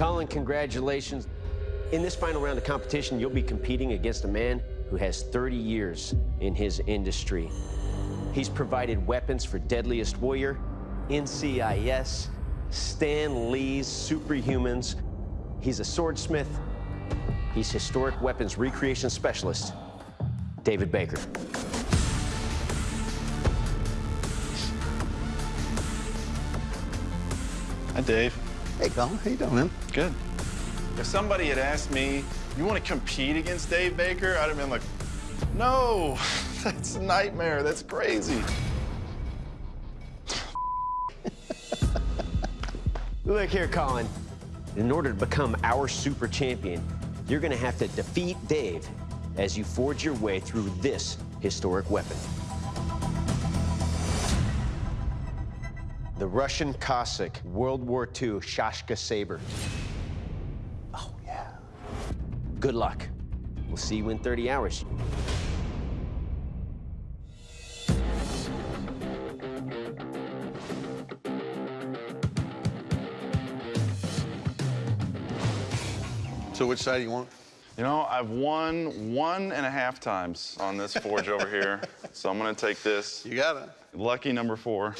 Colin, congratulations. In this final round of competition, you'll be competing against a man who has 30 years in his industry. He's provided weapons for Deadliest Warrior, NCIS, Stan Lee's Superhumans. He's a swordsmith. He's historic weapons recreation specialist, David Baker. Hi, Dave. Hey, Colin, how you doing, man? Good. If somebody had asked me, you want to compete against Dave Baker, I'd have been like, no, that's a nightmare. That's crazy. Look here, Colin. In order to become our super champion, you're going to have to defeat Dave as you forge your way through this historic weapon. The Russian Cossack World War II Shashka Saber. Oh, yeah. Good luck. We'll see you in 30 hours. So which side do you want? You know, I've won one and a half times on this forge over here, so I'm going to take this. You got it. Lucky number four.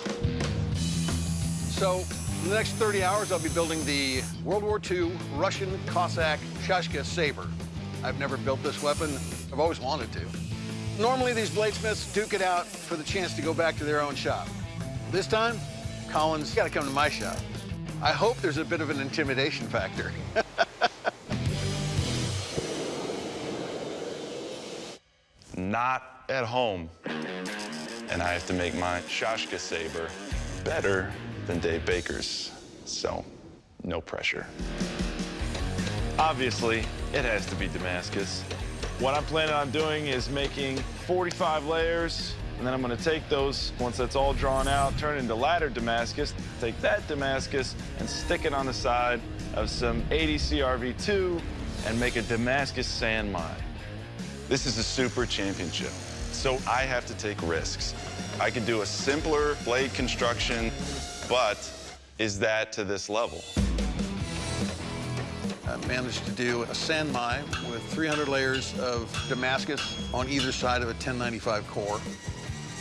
So, in the next 30 hours, I'll be building the World War II Russian Cossack Shashka Saber. I've never built this weapon. I've always wanted to. Normally, these bladesmiths duke it out for the chance to go back to their own shop. This time, Colin's got to come to my shop. I hope there's a bit of an intimidation factor. Not at home. And I have to make my Shashka Saber better than Dave Baker's. So, no pressure. Obviously, it has to be Damascus. What I'm planning on doing is making 45 layers, and then I'm gonna take those, once that's all drawn out, turn into ladder Damascus, take that Damascus and stick it on the side of some 80 CRV2 and make a Damascus san mai. This is a super championship, so I have to take risks. I could do a simpler blade construction, but is that to this level? I managed to do a san mai with 300 layers of Damascus on either side of a 1095 core.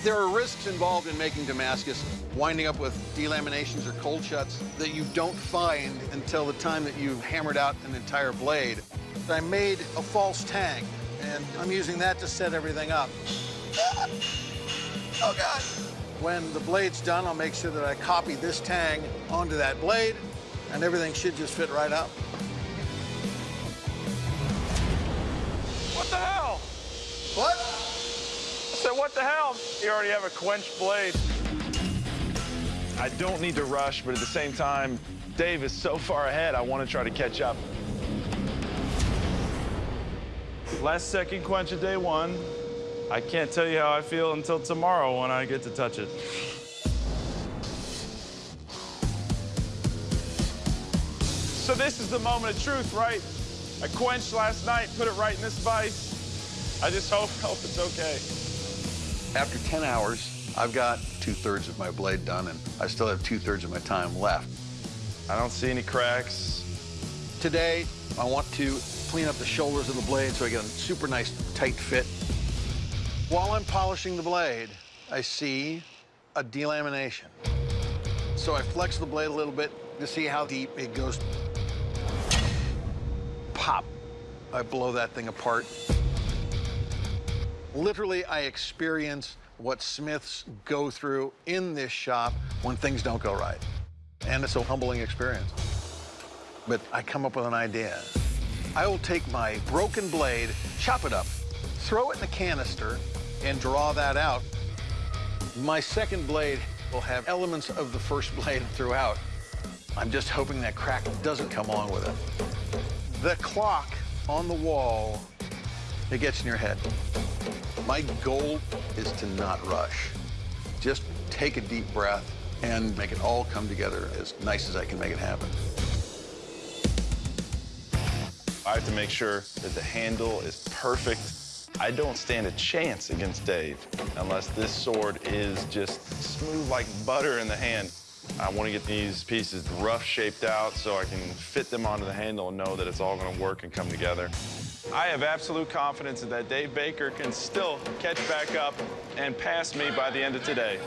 There are risks involved in making Damascus, winding up with delaminations or cold shuts that you don't find until the time that you've hammered out an entire blade. I made a false tang, and I'm using that to set everything up. Oh, God. When the blade's done, I'll make sure that I copy this tang onto that blade, and everything should just fit right up. What the hell? What? I said, what the hell? You already have a quenched blade. I don't need to rush, but at the same time, Dave is so far ahead, I want to try to catch up. Last second quench of day one. I can't tell you how I feel until tomorrow when I get to touch it. So this is the moment of truth, right? I quenched last night, put it right in this vise. I just hope, hope it's okay. After 10 hours, I've got two-thirds of my blade done, and I still have two-thirds of my time left. I don't see any cracks. Today, I want to clean up the shoulders of the blade so I get a super nice tight fit. While I'm polishing the blade, I see a delamination. So I flex the blade a little bit to see how deep it goes. Pop. I blow that thing apart. Literally, I experience what smiths go through in this shop when things don't go right. And it's a humbling experience. But I come up with an idea. I will take my broken blade, chop it up, throw it in the canister, and draw that out. My second blade will have elements of the first blade throughout. I'm just hoping that crack doesn't come along with it. The clock on the wall, it gets in your head. My goal is to not rush. Just take a deep breath and make it all come together as nice as I can make it happen. I have to make sure that the handle is perfect. I don't stand a chance against Dave unless this sword is just smooth like butter in the hand. I want to get these pieces rough shaped out so I can fit them onto the handle and know that it's all going to work and come together. I have absolute confidence that Dave Baker can still catch back up and pass me by the end of today.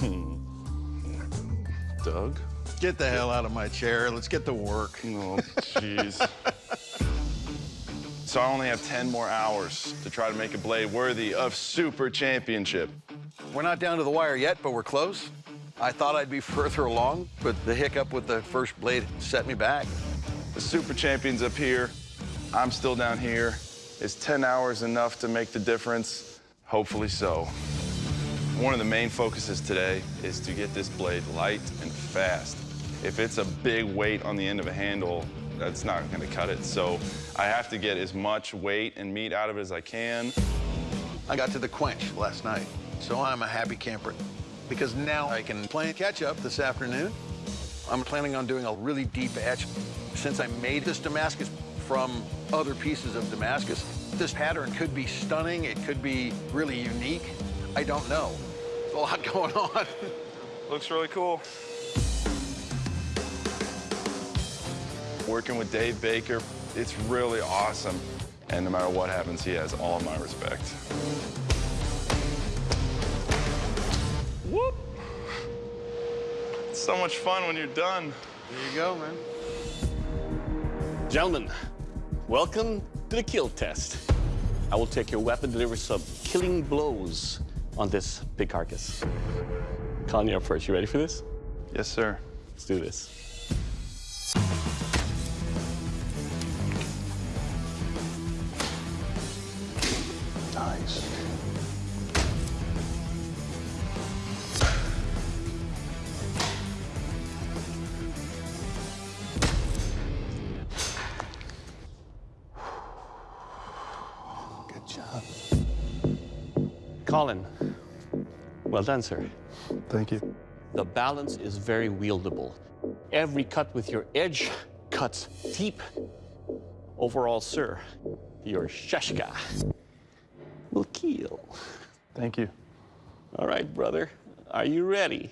Doug? Get the hell out of my chair. Let's get to work. Oh, jeez. so I only have 10 more hours to try to make a blade worthy of Super Championship. We're not down to the wire yet, but we're close. I thought I'd be further along, but the hiccup with the first blade set me back. The Super Champion's up here. I'm still down here. Is 10 hours enough to make the difference? Hopefully so. One of the main focuses today is to get this blade light and fast. If it's a big weight on the end of a handle, that's not gonna cut it. So I have to get as much weight and meat out of it as I can. I got to the quench last night, so I'm a happy camper because now I can play catch up this afternoon. I'm planning on doing a really deep etch. Since I made this Damascus from other pieces of Damascus, this pattern could be stunning, it could be really unique. I don't know. There's a lot going on. Looks really cool. Working with Dave Baker, it's really awesome. And no matter what happens, he has all my respect. Whoop! It's so much fun when you're done. There you go, man. Gentlemen, welcome to the kill test. I will take your weapon, deliver some killing blows on this big carcass. Colin, you're up first. You ready for this? Yes, sir. Let's do this. Good job. Colin, well done, sir. Thank you. The balance is very wieldable. Every cut with your edge cuts deep. Overall, sir, your shashka will kill. Thank you. All right, brother. Are you ready?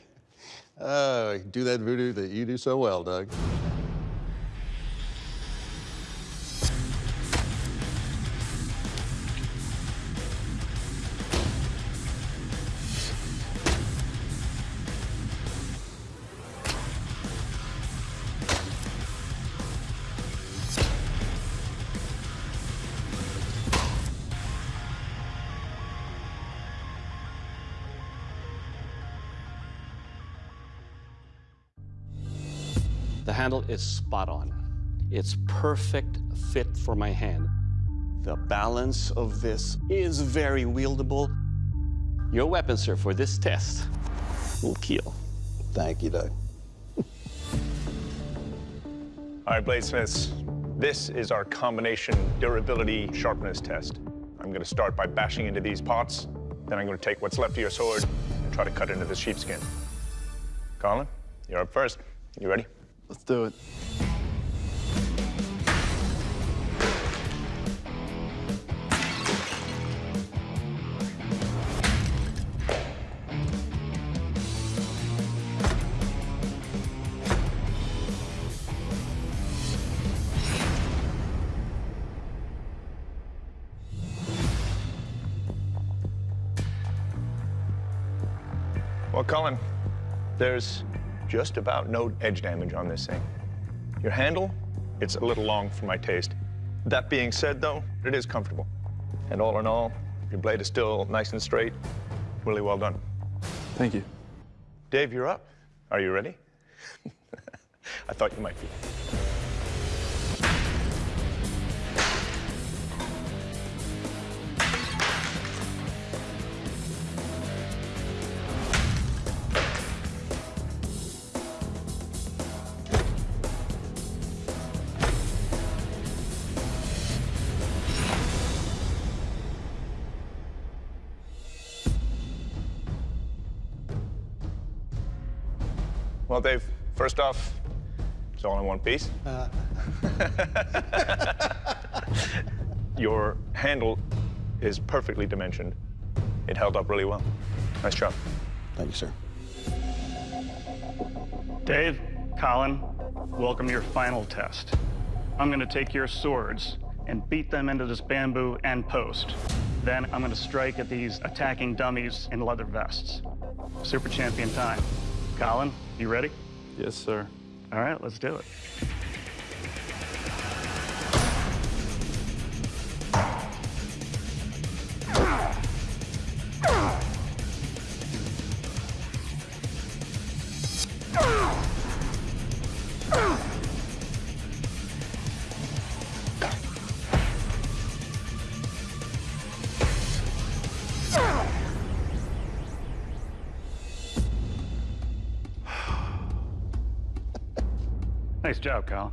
Uh, do that voodoo that you do so well, Doug. Handle is spot on. It's perfect fit for my hand. The balance of this is very wieldable. Your weapon, sir, for this test will kill. Thank you, Doug. All right, Bladesmiths, this is our combination durability sharpness test. I'm gonna start by bashing into these pots, then I'm gonna take what's left of your sword and try to cut into the sheepskin. Colin, you're up first. You ready? Let's do it. Well, Colin, there's just about no edge damage on this thing. Your handle, it's a little long for my taste. That being said, though, it is comfortable. And all in all, your blade is still nice and straight. Really well done. Thank you. Dave, you're up. Are you ready? I thought you might be. Well, Dave, first off, it's all in one piece. Uh. Your handle is perfectly dimensioned. it held up really well. Nice job. Thank you, sir. Dave, Colin, welcome to your final test. I'm going to take your swords and beat them into this bamboo and post. Then I'm going to strike at these attacking dummies in leather vests. Super champion time. Colin, you ready? Yes, sir. All right, let's do it. Nice job, Colin.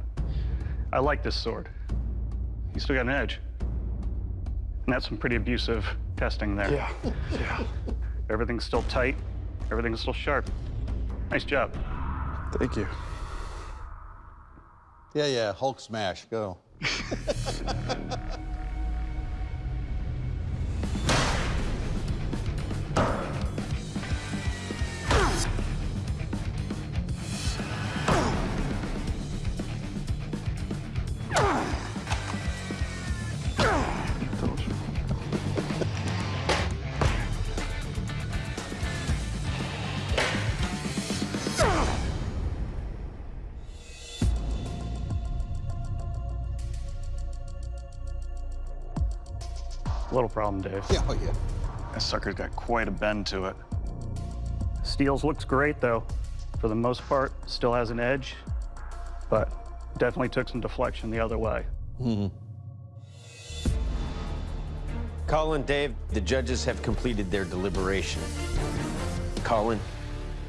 I like this sword. You still got an edge. And that's some pretty abusive testing there. Yeah, yeah. Everything's still tight. Everything's still sharp. Nice job. Thank you. Yeah, yeah, Hulk smash, go. Little problem, Dave. Yeah, oh, yeah. That sucker's got quite a bend to it. Steels looks great, though. For the most part, still has an edge, but definitely took some deflection the other way. Hmm. Colin, Dave, the judges have completed their deliberation. Colin,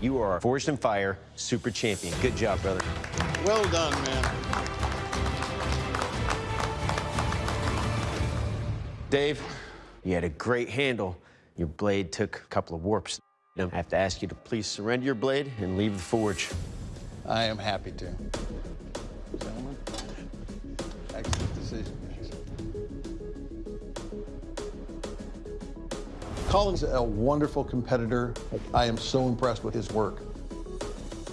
you are our Forged in Fire super champion. Good job, brother. Well done, man. Dave, you had a great handle. Your blade took a couple of warps. I have to ask you to please surrender your blade and leave the forge. I am happy to. Gentlemen, excellent decision. Colin's a wonderful competitor. I am so impressed with his work.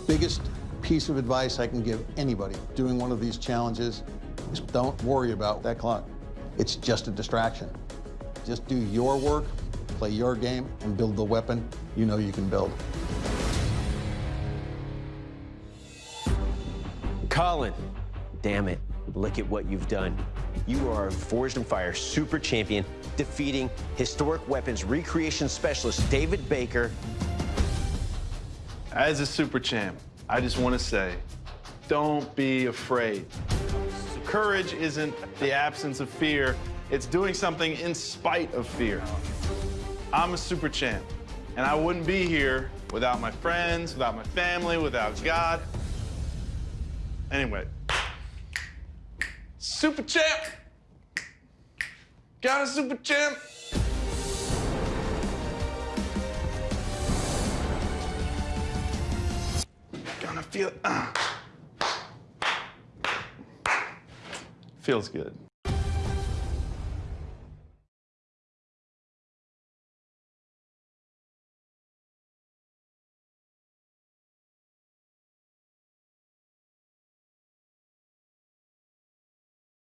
Biggest piece of advice I can give anybody doing one of these challenges is don't worry about that clock. It's just a distraction. Just do your work, play your game, and build the weapon you know you can build. Colin, damn it, look at what you've done. You are a Forged in Fire super champion, defeating historic weapons recreation specialist David Baker. As a super champ, I just want to say, don't be afraid. Courage isn't the absence of fear, it's doing something in spite of fear. I'm a super champ, and I wouldn't be here without my friends, without my family, without God. Anyway, super champ! Got a super champ! Gonna feel ah. Feels good.